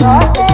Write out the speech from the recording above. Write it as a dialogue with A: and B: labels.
A: No